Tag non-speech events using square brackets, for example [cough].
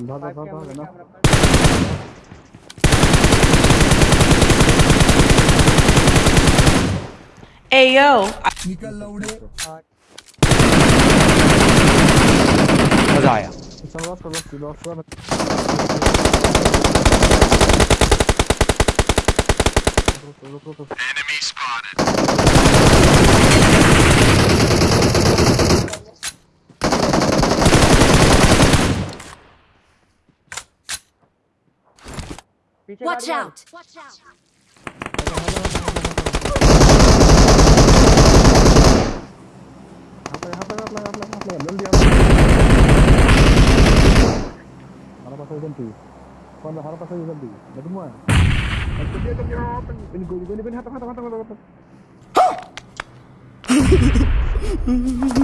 धर धर फाइव धर कैमरे धर ना कैमरा पर Ayo, निकल लौड़े हाँ, मजा आया चल बस कर बस बस Watch out! Watch out! Ini. [laughs]